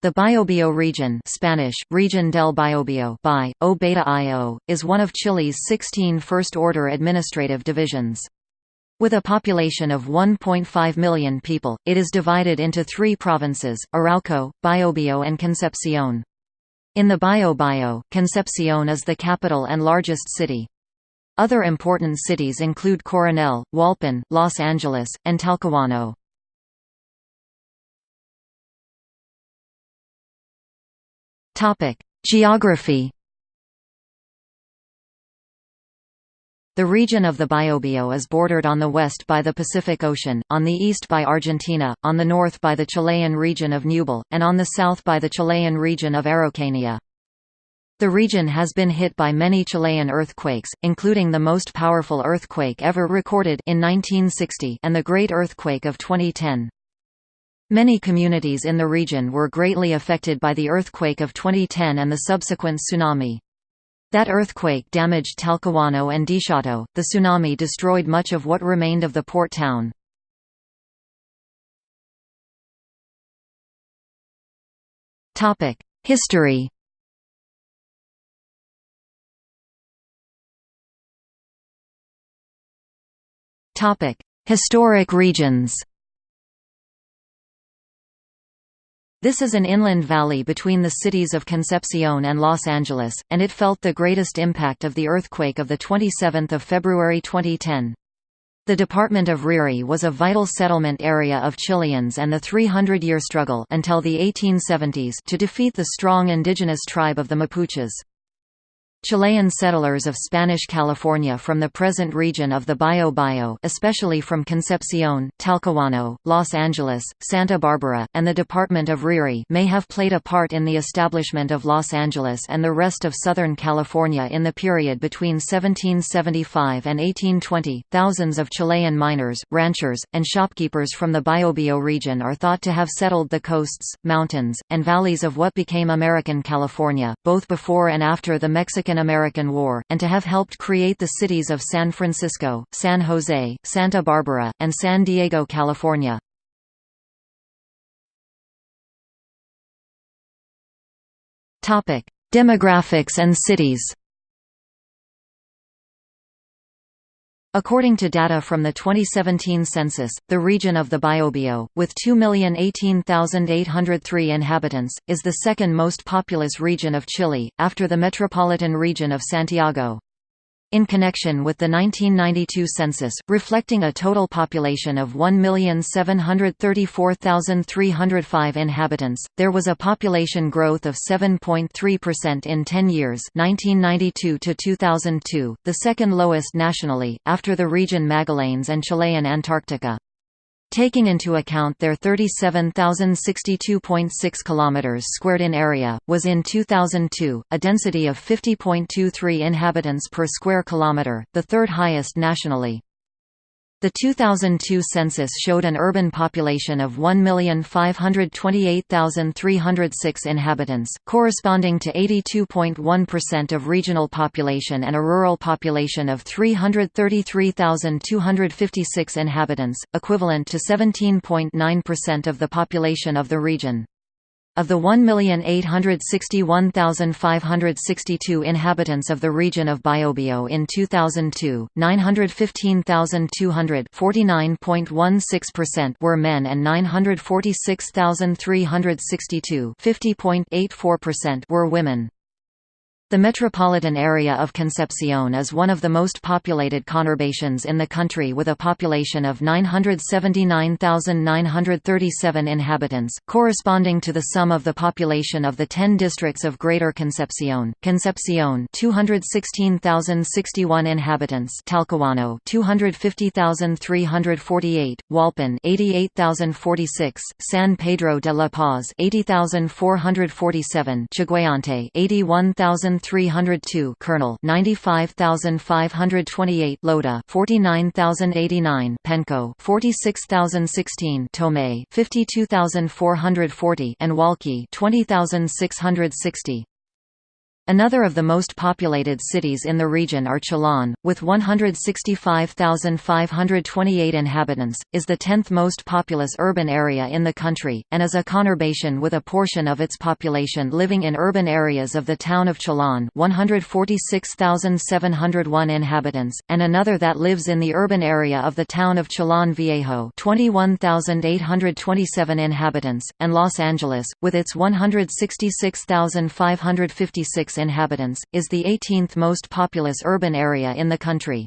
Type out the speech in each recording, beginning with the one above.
The Biobío region Spanish, Region del Biobío by, o beta -io, is one of Chile's 16 first-order administrative divisions. With a population of 1.5 million people, it is divided into three provinces, Arauco, Biobío and Concepción. In the Biobío, Concepción is the capital and largest city. Other important cities include Coronel, Hualpén, Los Angeles, and Talcahuano. Geography The region of the Biobío is bordered on the west by the Pacific Ocean, on the east by Argentina, on the north by the Chilean region of Ñuble, and on the south by the Chilean region of Araucanía. The region has been hit by many Chilean earthquakes, including the most powerful earthquake ever recorded in 1960 and the Great Earthquake of 2010. Many communities in the region were greatly affected by the earthquake of 2010 and the subsequent tsunami. That earthquake damaged Talcahuano and Dichato. The tsunami destroyed much of what remained of the port town. History. Historic regions. This is an inland valley between the cities of Concepcion and Los Angeles, and it felt the greatest impact of the earthquake of 27 February 2010. The department of Rere was a vital settlement area of Chileans and the 300-year struggle until the 1870s to defeat the strong indigenous tribe of the Mapuches. Chilean settlers of Spanish California from the present region of the Biobío especially from Concepcion, Talcahuano, Los Angeles, Santa Barbara, and the department of Rere may have played a part in the establishment of Los Angeles and the rest of Southern California in the period between 1775 and 1820. Thousands of Chilean miners, ranchers, and shopkeepers from the Biobío region are thought to have settled the coasts, mountains, and valleys of what became American California, both before and after the Mexican Mexican-American War, and to have helped create the cities of San Francisco, San Jose, Santa Barbara, and San Diego, California. Demographics and cities According to data from the 2017 census, the region of the Biobío, with 2,018,803 inhabitants, is the second most populous region of Chile, after the metropolitan region of Santiago. In connection with the 1992 census, reflecting a total population of 1,734,305 inhabitants, there was a population growth of 7.3% in 10 years 1992 to 2002, the second lowest nationally, after the region Magallanes and Chilean Antarctica. Taking into account their 37,062.6 km squared in area, was in 2002, a density of 50.23 inhabitants per square kilometre, the third highest nationally. The 2002 census showed an urban population of 1,528,306 inhabitants, corresponding to 82.1% of regional population and a rural population of 333,256 inhabitants, equivalent to 17.9% of the population of the region. Of the 1,861,562 inhabitants of the region of Biobío in 2002, 915,200 were men and 946,362 were women. The metropolitan area of Concepcion is one of the most populated conurbations in the country with a population of 979,937 inhabitants, corresponding to the sum of the population of the 10 districts of Greater Concepcion. Concepcion 216,061 inhabitants, Talcahuano 250,348, Hualpén 88,046, San Pedro de la Paz 80,447, Chiguayante 81,000 302 Coronel 95528 Lota 49089 Penco 46016 Tomé 52440 and Hualqui 20660 Another of the most populated cities in the region are Chillán, with 165,528 inhabitants, is the 10th most populous urban area in the country, and is a conurbation with a portion of its population living in urban areas of the town of Chillán 146,701 inhabitants, and another that lives in the urban area of the town of Chillán Viejo 21,827 inhabitants, and Los Angeles, with its 166,556 inhabitants, is the 18th most populous urban area in the country.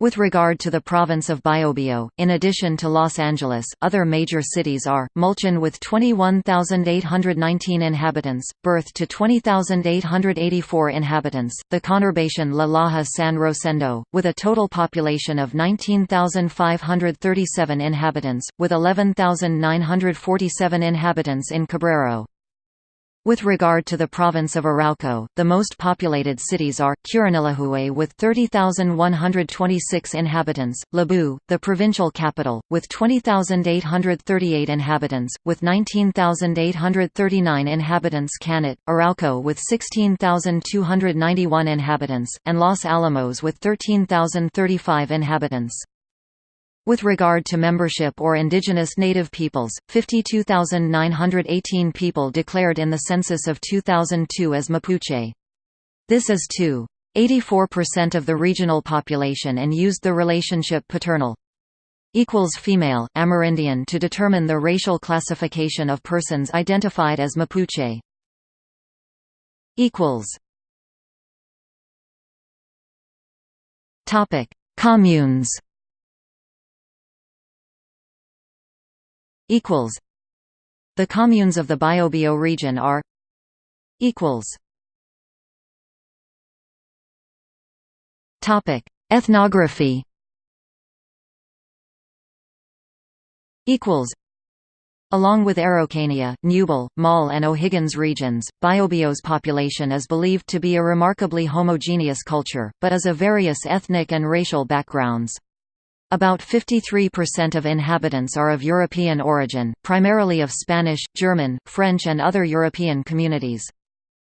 With regard to the province of Biobío, in addition to Los Angeles, other major cities are, Mulchen with 21,819 inhabitants, Berth to 20,884 inhabitants, the conurbation La Laja San Rosendo, with a total population of 19,537 inhabitants, with 11,947 inhabitants in Cabrero. With regard to the province of Arauco, the most populated cities are, Curanilahue with 30,126 inhabitants, Lebu, the provincial capital, with 20,838 inhabitants, with 19,839 inhabitants Cañete, Arauco with 16,291 inhabitants, and Los Alamos with 13,035 inhabitants. With regard to membership or indigenous native peoples, 52,918 people declared in the census of 2002 as Mapuche. This is 2.84% of the regional population and used the relationship paternal equals female, Amerindian to determine the racial classification of persons identified as Mapuche. equals Topic: Communes equals The communes of the Biobío region are equals Topic Ethnography equals Along with Araucania, Ñuble, Maule and O'Higgins regions, Biobío's population is believed to be a remarkably homogeneous culture, but is of various ethnic and racial backgrounds. About 53% of inhabitants are of European origin, primarily of Spanish, German, French and other European communities.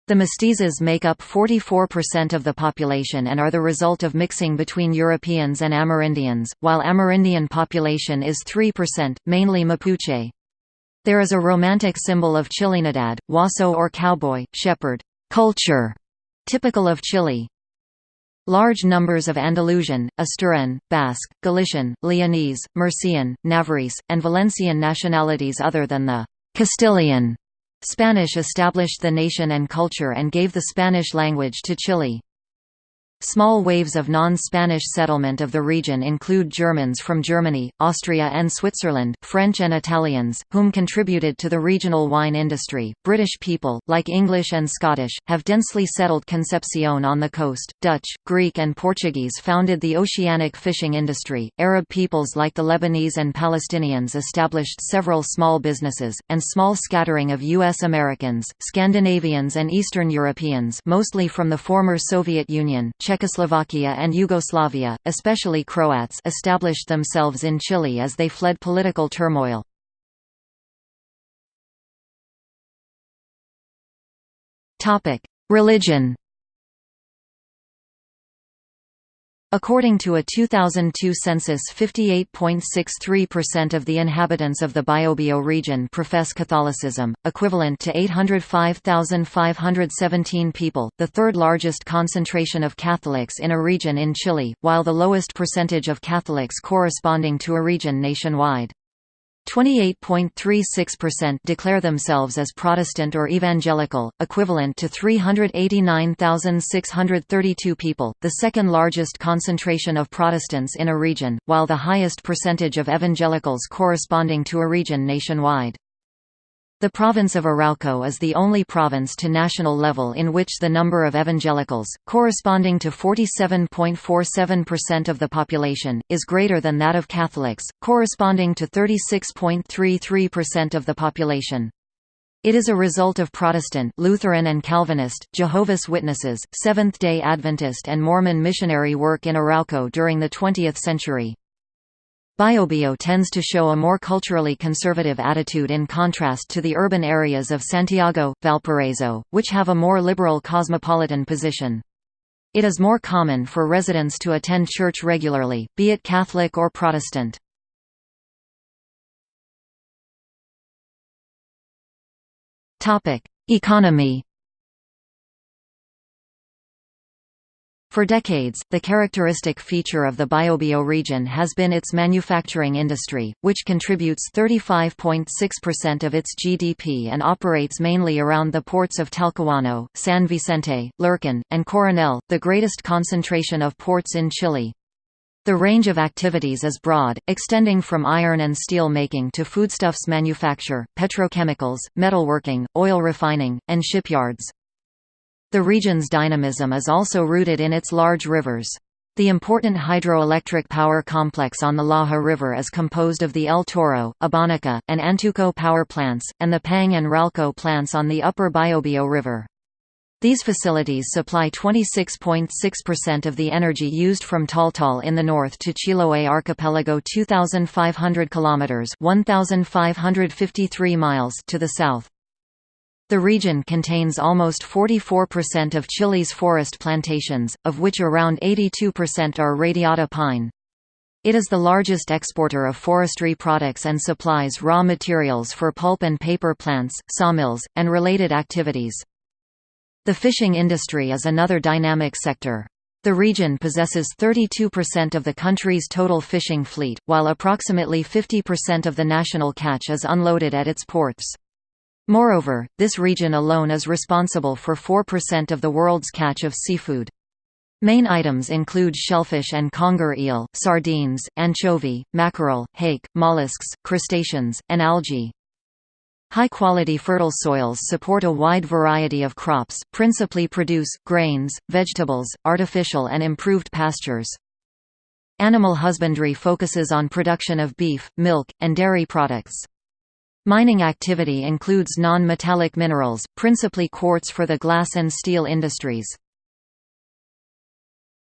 The mestizos make up 44% of the population and are the result of mixing between Europeans and Amerindians, while Amerindian population is 3%, mainly Mapuche. There is a romantic symbol of Chilenidad, Huaso or cowboy, shepherd culture, typical of Chile. Large numbers of Andalusian, Asturian, Basque, Galician, Leonese, Murcian, Navarrese, and Valencian nationalities other than the Castilian Spanish established the nation and culture and gave the Spanish language to Chile. Small waves of non-Spanish settlement of the region include Germans from Germany, Austria and Switzerland, French and Italians, whom contributed to the regional wine industry. British people, like English and Scottish, have densely settled Concepcion on the coast. Dutch, Greek and Portuguese founded the oceanic fishing industry. Arab peoples like the Lebanese and Palestinians established several small businesses, and small scattering of U.S. Americans, Scandinavians and Eastern Europeans mostly from the former Soviet Union, Czechoslovakia and Yugoslavia, especially Croats established themselves in Chile as they fled political turmoil. Religion According to a 2002 census 58.63% of the inhabitants of the Biobío region profess Catholicism, equivalent to 805,517 people, the third largest concentration of Catholics in a region in Chile, while the lowest percentage of Catholics corresponding to a region nationwide. 28.36% declare themselves as Protestant or Evangelical, equivalent to 389,632 people, the second largest concentration of Protestants in a region, while the highest percentage of evangelicals corresponding to a region nationwide. The province of Arauco is the only province to national level in which the number of evangelicals, corresponding to 47.47% of the population, is greater than that of Catholics, corresponding to 36.33% of the population. It is a result of Protestant Lutheran and Calvinist, Jehovah's Witnesses, Seventh-day Adventist and Mormon missionary work in Arauco during the 20th century. Biobío tends to show a more culturally conservative attitude in contrast to the urban areas of Santiago, Valparaiso, which have a more liberal cosmopolitan position. It is more common for residents to attend church regularly, be it Catholic or Protestant. Economy For decades, the characteristic feature of the Biobío region has been its manufacturing industry, which contributes 35.6% of its GDP and operates mainly around the ports of Talcahuano, San Vicente, Lirquén, and Coronel, the greatest concentration of ports in Chile. The range of activities is broad, extending from iron and steel making to foodstuffs manufacture, petrochemicals, metalworking, oil refining, and shipyards. The region's dynamism is also rooted in its large rivers. The important hydroelectric power complex on the Laja River is composed of the El Toro, Abanico, and Antuco power plants, and the Pangue and Ralco plants on the upper Biobío River. These facilities supply 26.6% of the energy used from Taltal in the north to Chiloé archipelago 2500 kilometers, 1553 miles to the south. The region contains almost 44% of Chile's forest plantations, of which around 82% are radiata pine. It is the largest exporter of forestry products and supplies raw materials for pulp and paper plants, sawmills, and related activities. The fishing industry is another dynamic sector. The region possesses 32% of the country's total fishing fleet, while approximately 50% of the national catch is unloaded at its ports. Moreover, this region alone is responsible for 4% of the world's catch of seafood. Main items include shellfish and conger eel, sardines, anchovy, mackerel, hake, mollusks, crustaceans, and algae. High-quality fertile soils support a wide variety of crops, principally produce, grains, vegetables, artificial and improved pastures. Animal husbandry focuses on production of beef, milk, and dairy products. Mining activity includes non-metallic minerals, principally quartz for the glass and steel industries.